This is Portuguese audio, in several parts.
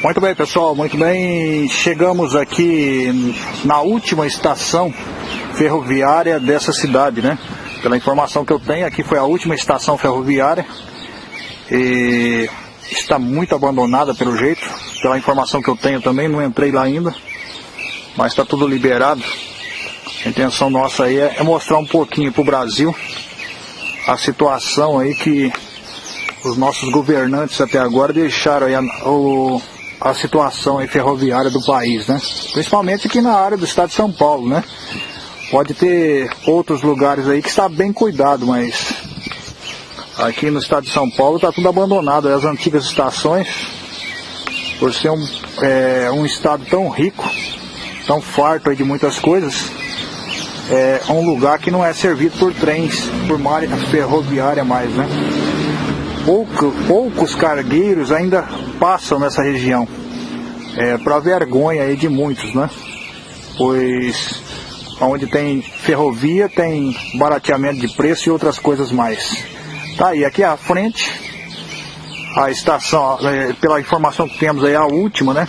Muito bem, pessoal, muito bem. Chegamos aqui na última estação ferroviária dessa cidade, né? Pela informação que eu tenho, aqui foi a última estação ferroviária. E está muito abandonada pelo jeito. Pela informação que eu tenho também, não entrei lá ainda. Mas está tudo liberado. A intenção nossa aí é mostrar um pouquinho para o Brasil a situação aí que os nossos governantes até agora deixaram aí a, o, a situação ferroviária do país, né? Principalmente aqui na área do estado de São Paulo, né? Pode ter outros lugares aí que está bem cuidado, mas aqui no estado de São Paulo está tudo abandonado. As antigas estações, por ser um, é, um estado tão rico, tão farto de muitas coisas, é um lugar que não é servido por trens, por malha ferroviária mais, né? Pouco, poucos cargueiros ainda passam nessa região. É, para vergonha aí de muitos, né? Pois onde tem ferrovia tem barateamento de preço e outras coisas mais. Tá aí, aqui à frente, a estação, é, pela informação que temos aí, a última, né?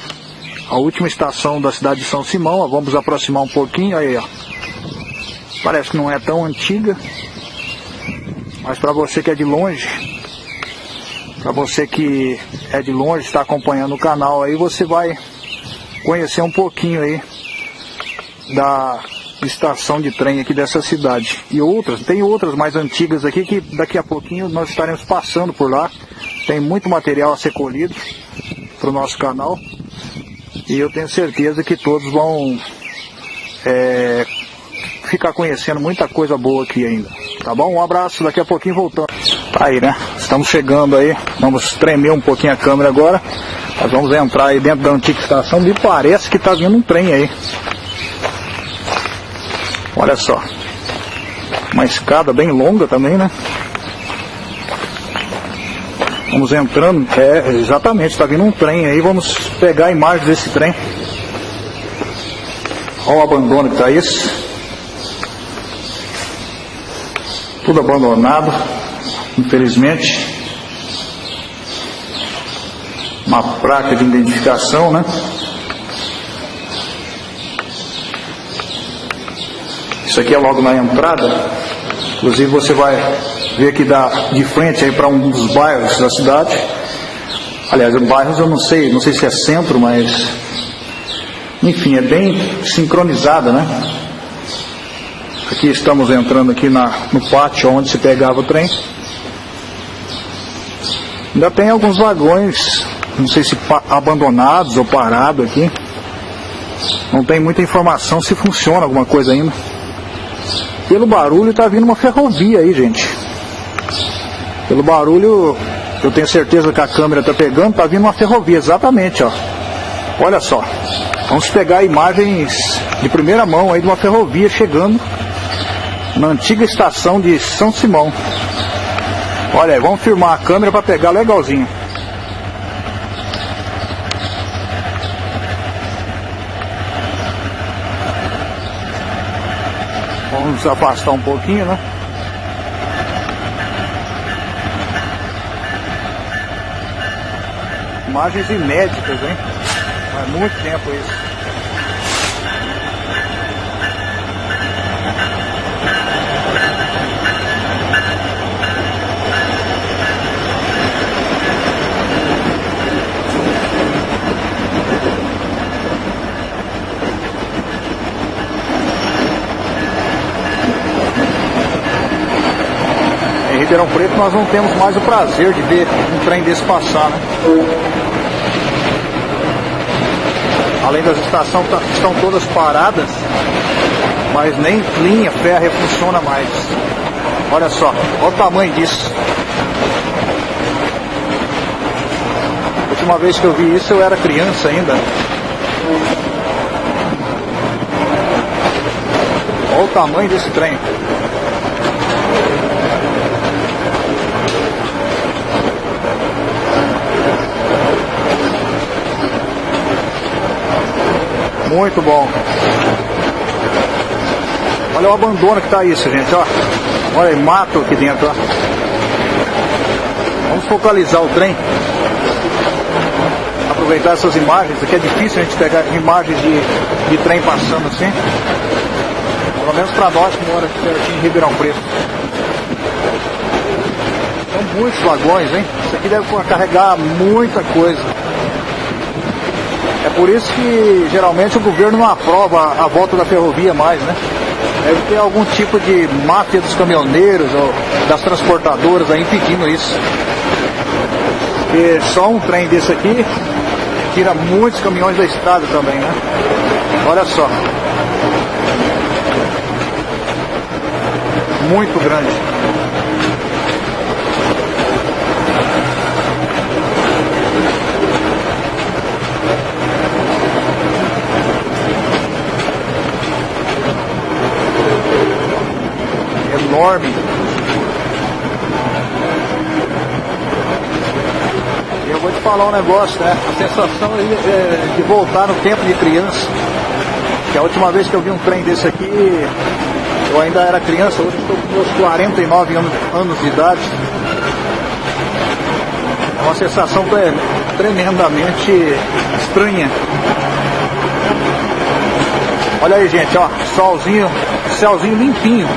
A última estação da cidade de São Simão, ó, vamos aproximar um pouquinho, aí ó. Parece que não é tão antiga, mas para você que é de longe, para você que é de longe, está acompanhando o canal aí, você vai conhecer um pouquinho aí da estação de trem aqui dessa cidade. E outras, tem outras mais antigas aqui que daqui a pouquinho nós estaremos passando por lá. Tem muito material a ser colhido para o nosso canal. E eu tenho certeza que todos vão é, ficar conhecendo muita coisa boa aqui ainda. Tá bom? Um abraço, daqui a pouquinho voltando. Tá aí, né? Estamos chegando aí. Vamos tremer um pouquinho a câmera agora. Nós vamos entrar aí dentro da antiga estação. Me parece que tá vindo um trem aí. Olha só. Uma escada bem longa também, né? Vamos entrando. É, exatamente, está vindo um trem aí. Vamos pegar a imagem desse trem. Olha o abandono que tá isso. Tudo abandonado, infelizmente. Uma placa de identificação, né? Isso aqui é logo na entrada. Inclusive você vai ver que dá de frente aí para um dos bairros da cidade. Aliás, bairros eu não sei, não sei se é centro, mas enfim, é bem sincronizada, né? Aqui estamos entrando aqui na, no pátio onde se pegava o trem. Ainda tem alguns vagões, não sei se abandonados ou parados aqui. Não tem muita informação se funciona alguma coisa ainda. Pelo barulho está vindo uma ferrovia aí, gente. Pelo barulho, eu tenho certeza que a câmera está pegando, está vindo uma ferrovia, exatamente, ó. Olha só. Vamos pegar imagens de primeira mão aí de uma ferrovia chegando na antiga estação de São Simão. Olha aí, vamos filmar a câmera para pegar legalzinho. Vamos afastar um pouquinho, né? Imagens inéditas, hein? Faz muito tempo isso. Ribeirão Preto nós não temos mais o prazer de ver um trem desse passar, né? Além das estações tá, estão todas paradas, mas nem linha férrea funciona mais. Olha só, olha o tamanho disso. A última vez que eu vi isso eu era criança ainda. Olha o tamanho desse trem. Muito bom. Olha o abandono que tá isso, gente, ó. Olha mato aqui dentro, ó. Vamos focalizar o trem. aproveitar essas imagens, aqui é difícil a gente pegar imagens de, de trem passando assim. Pelo menos para nós que moramos aqui em Ribeirão Preto. São muitos vagões, hein? Isso aqui deve carregar muita coisa. É por isso que geralmente o governo não aprova a volta da ferrovia mais, né? Deve ter algum tipo de máfia dos caminhoneiros ou das transportadoras aí impedindo isso. Porque só um trem desse aqui tira muitos caminhões da estrada também, né? Olha só. Muito grande. Enorme. Eu vou te falar um negócio, né? A sensação é, de voltar no tempo de criança. Que a última vez que eu vi um trem desse aqui, eu ainda era criança, hoje estou com meus 49 anos, anos de idade. É uma sensação tremendamente estranha. Olha aí, gente, ó, solzinho, céuzinho limpinho.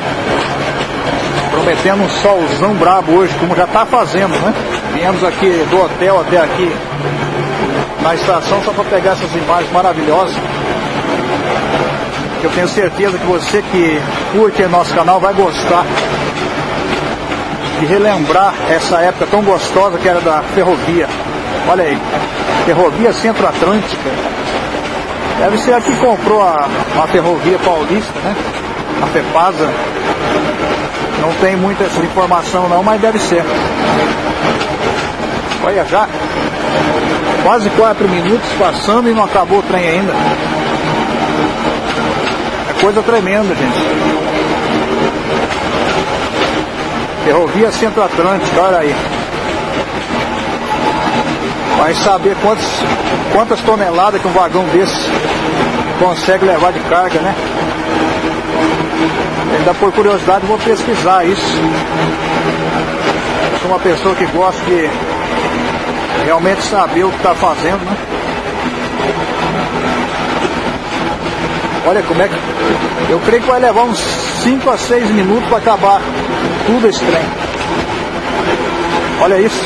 Prometendo um solzão brabo hoje, como já está fazendo, né? Viemos aqui do hotel até aqui na estação só para pegar essas imagens maravilhosas. Eu tenho certeza que você que curte nosso canal vai gostar de relembrar essa época tão gostosa que era da ferrovia. Olha aí, Ferrovia Centro-Atlântica. Deve ser a que comprou a, a ferrovia paulista, né? A FEPASA. Não tem muita informação não, mas deve ser. Olha já. Quase quatro minutos passando e não acabou o trem ainda. É coisa tremenda, gente. Ferrovia Centro-Atlântica, olha aí. Vai saber quantos, quantas toneladas que um vagão desse consegue levar de carga, né? Ainda por curiosidade vou pesquisar isso. Eu sou uma pessoa que gosta de realmente saber o que está fazendo, né? Olha como é que. Eu creio que vai levar uns 5 a 6 minutos para acabar tudo esse trem. Olha isso.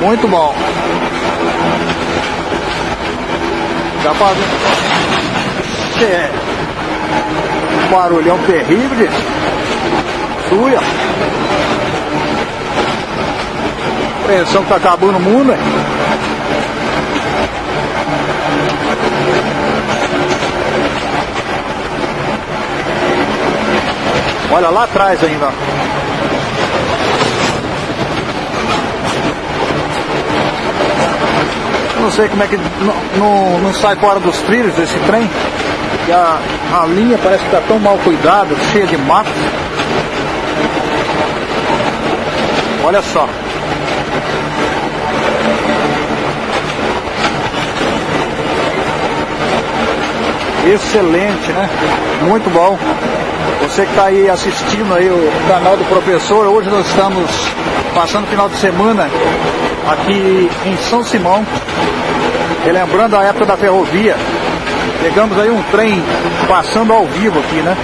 Muito bom. Já fazendo. É. Barulhão terrível, gente suia. Pressão que tá acabando o mundo, né? Olha lá atrás ainda. Eu não sei como é que não, não, não sai fora dos trilhos esse trem. E a, a linha parece que está tão mal cuidada, cheia de mato. Olha só. Excelente, né? Muito bom. Você que está aí assistindo aí o canal do professor, hoje nós estamos passando o final de semana aqui em São Simão, relembrando a época da ferrovia. Pegamos aí um trem passando ao vivo aqui, né?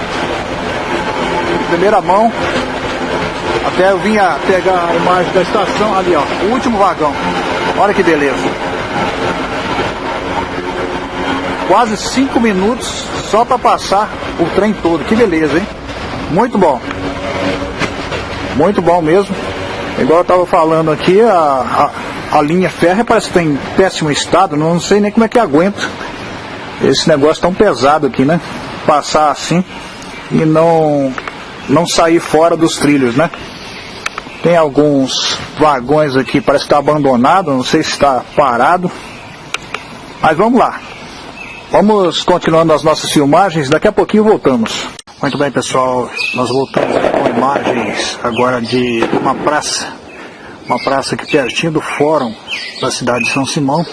Primeira mão, até eu vinha pegar a imagem da estação ali, ó. O último vagão. Olha que beleza. Quase cinco minutos só para passar o trem todo. Que beleza, hein? Muito bom. Muito bom mesmo. Igual eu estava falando aqui, a, a, a, linha férrea parece que está em péssimo estado. Não sei nem como é que aguenta esse negócio tão pesado aqui, né? Passar assim e não, não sair fora dos trilhos, né? Tem alguns vagões aqui, parece que está abandonado, não sei se está parado. Mas vamos lá. Vamos continuando as nossas filmagens, daqui a pouquinho voltamos. Muito bem pessoal, nós voltamos com imagens agora de uma praça. Uma praça aqui pertinho do fórum da cidade de São Simão.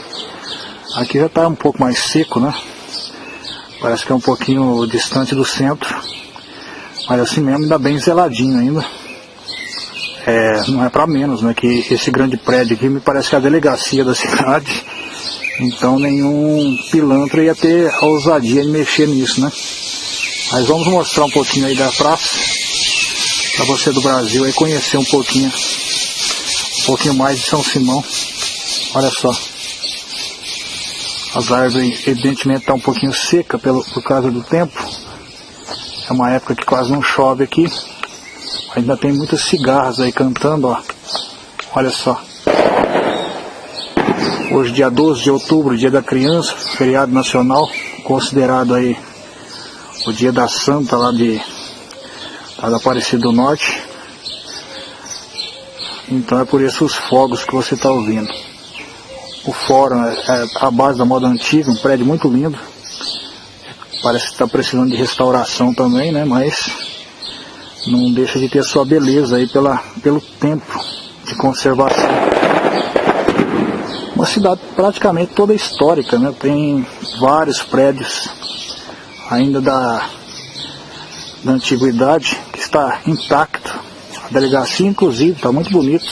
Aqui já está um pouco mais seco, né? Parece que é um pouquinho distante do centro. Mas assim mesmo, ainda bem zeladinho ainda é, não é para menos, né? Que esse grande prédio aqui me parece que é a delegacia da cidade. Então nenhum pilantra ia ter a ousadia de mexer nisso, né? Mas vamos mostrar um pouquinho aí da praça para você do Brasil aí conhecer um pouquinho, pouquinho mais de São Simão. Olha só. As árvores evidentemente estão tá um pouquinho seca pelo, por causa do tempo. É uma época que quase não chove aqui. Ainda tem muitas cigarras aí cantando, ó. Olha só. Hoje dia 12 de outubro, dia da criança, feriado nacional, considerado aí o dia da santa lá de lá da Aparecida do Norte. Então é por isso os fogos que você está ouvindo. O fórum é, é a base da moda antiga, um prédio muito lindo. Parece que está precisando de restauração também, né? Mas não deixa de ter sua beleza aí pela, pelo tempo de conservação. Uma cidade praticamente toda histórica, né? Tem vários prédios ainda da, da antiguidade que está intacto. Delegacia inclusive está muito bonita.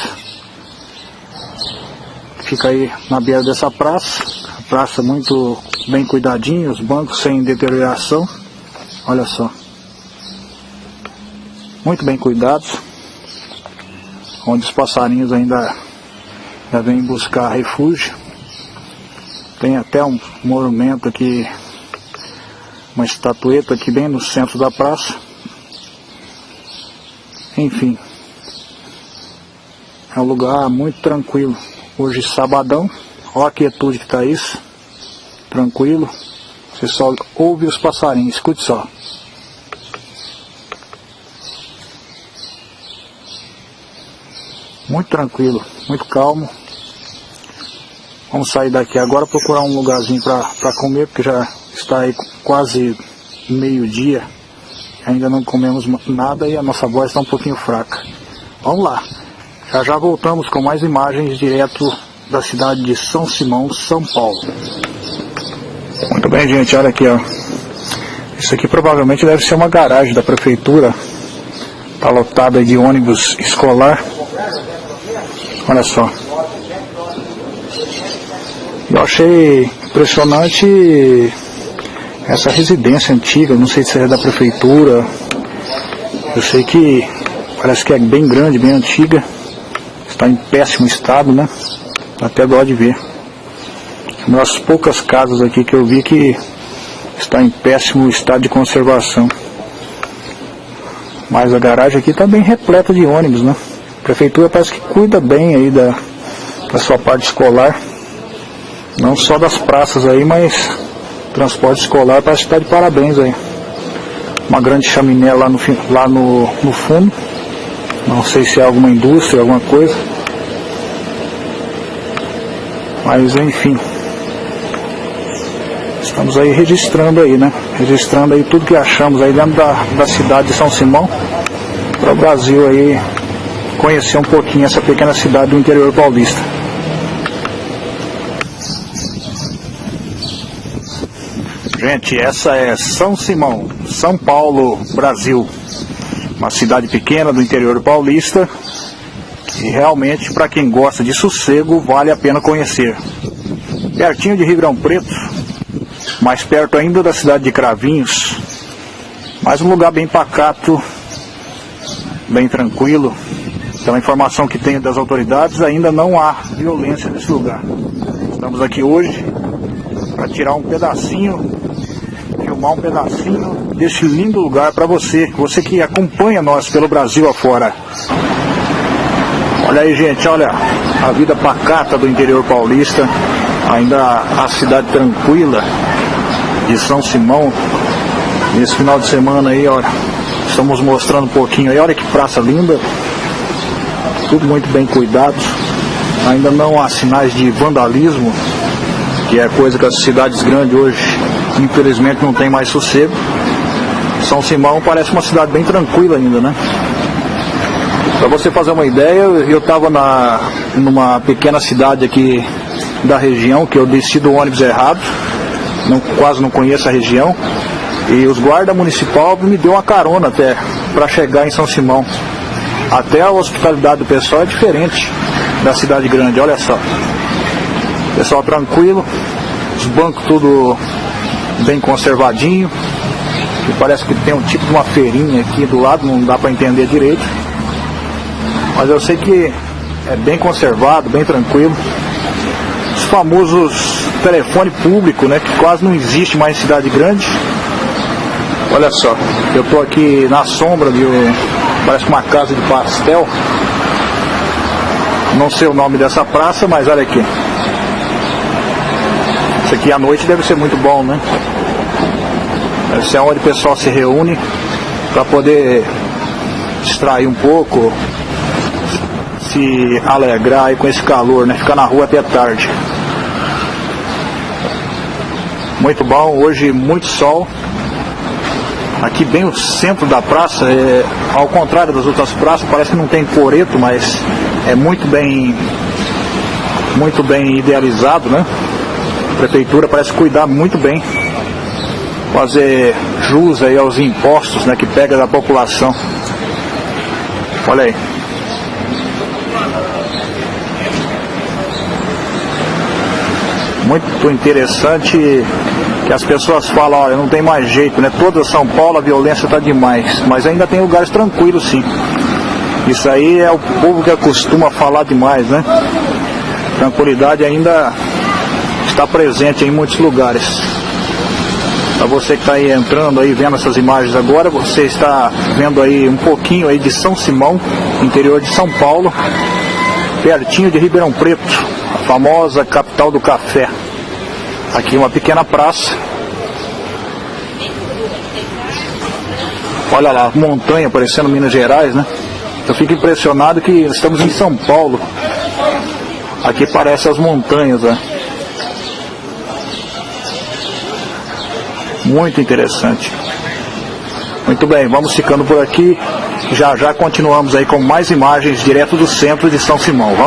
Fica aí na beira dessa praça. Praça muito bem cuidadinha, os bancos sem deterioração. Olha só. Muito bem cuidados. Onde os passarinhos ainda, ainda vêm buscar refúgio. Tem até um monumento aqui, uma estatueta aqui bem no centro da praça. Enfim, é um lugar muito tranquilo. Hoje sabadão, olha a quietude que está isso tranquilo. Você só ouve os passarinhos, escute só. Muito tranquilo, muito calmo. Vamos sair daqui agora procurar um lugarzinho para comer, porque já está aí quase meio-dia. Ainda não comemos nada e a nossa voz está um pouquinho fraca. Vamos lá. Já já voltamos com mais imagens direto da cidade de São Simão, São Paulo. Muito bem, gente, olha aqui, ó. Isso aqui provavelmente deve ser uma garagem da prefeitura. Tá lotada de ônibus escolar. Olha só. Eu achei impressionante essa residência antiga, não sei se é da prefeitura. Eu sei que parece que é bem grande, bem antiga. Está em péssimo estado, né? Até dó de ver. Uma das poucas casas aqui que eu vi que está em péssimo estado de conservação. Mas a garagem aqui está bem repleta de ônibus, né? A prefeitura parece que cuida bem aí da, da sua parte escolar. Não só das praças aí, mas transporte escolar parece que está de parabéns aí. Uma grande chaminé lá no, lá no, no fundo. Não sei se é alguma indústria, alguma coisa. Mas enfim. Estamos aí registrando aí, né? Registrando aí tudo que achamos aí dentro da, da cidade de São Simão para o Brasil aí conhecer um pouquinho essa pequena cidade do interior paulista. Gente, essa é São Simão, São Paulo, Brasil. Uma cidade pequena do interior paulista e realmente para quem gosta de sossego vale a pena conhecer. Pertinho de Ribeirão Preto, mais perto ainda da cidade de Cravinhos, mas um lugar bem pacato, bem tranquilo. Pela informação que tenho das autoridades, ainda não há violência nesse lugar. Estamos aqui hoje para tirar um pedacinho, filmar um pedacinho deste lindo lugar para você, você que acompanha nós pelo Brasil afora. Olha aí, gente, olha a vida pacata do interior paulista, ainda a cidade tranquila, de São Simão. Nesse final de semana aí, olha, estamos mostrando um pouquinho aí, olha que praça linda. Tudo muito bem cuidado. Ainda não há sinais de vandalismo, que é coisa que as cidades grandes hoje, infelizmente, não tem mais sossego. São Simão parece uma cidade bem tranquila ainda, né? Para você fazer uma ideia, eu estava numa pequena cidade aqui da região, que eu desci do ônibus errado não, quase não conheço a região. E os guarda municipal me deu uma carona até para chegar em São Simão. Até a hospitalidade do pessoal é diferente da cidade grande, olha só. Pessoal tranquilo, os bancos tudo bem conservadinho. E parece que tem um tipo de uma feirinha aqui do lado, não dá para entender direito. Mas eu sei que é bem conservado, bem tranquilo. Os famosos telefone público, né, que quase não existe mais em cidade grande. Olha só, eu estou aqui na sombra de parece uma casa de pastel. Não sei o nome dessa praça, mas olha aqui. Isso aqui à noite deve ser muito bom, né? Deve ser onde o pessoal se reúne para poder distrair um pouco, se alegrar aí com esse calor, né? Ficar na rua até tarde. Muito bom, hoje muito sol. Aqui bem o centro da praça, é, ao contrário das outras praças, parece que não tem coreto, mas é muito bem muito bem idealizado, né? A prefeitura parece cuidar muito bem, fazer jus aí aos impostos né, que pega da população. Olha aí. Muito interessante que as pessoas falam, olha, não tem mais jeito, né? Toda São Paulo a violência está demais, mas ainda tem lugares tranquilos sim. Isso aí é o povo que costuma falar demais, né? Tranquilidade ainda está presente em muitos lugares. Você que está aí entrando aí, vendo essas imagens agora, você está vendo aí um pouquinho aí de São Simão, interior de São Paulo, pertinho de Ribeirão Preto, a famosa capital do café. Aqui uma pequena praça. Olha lá, montanha parecendo Minas Gerais, né? Eu fico impressionado que estamos em São Paulo. Aqui parece as montanhas, né? Muito interessante. Muito bem, vamos ficando por aqui. Já já continuamos aí com mais imagens direto do centro de São Simão. Vamos lá.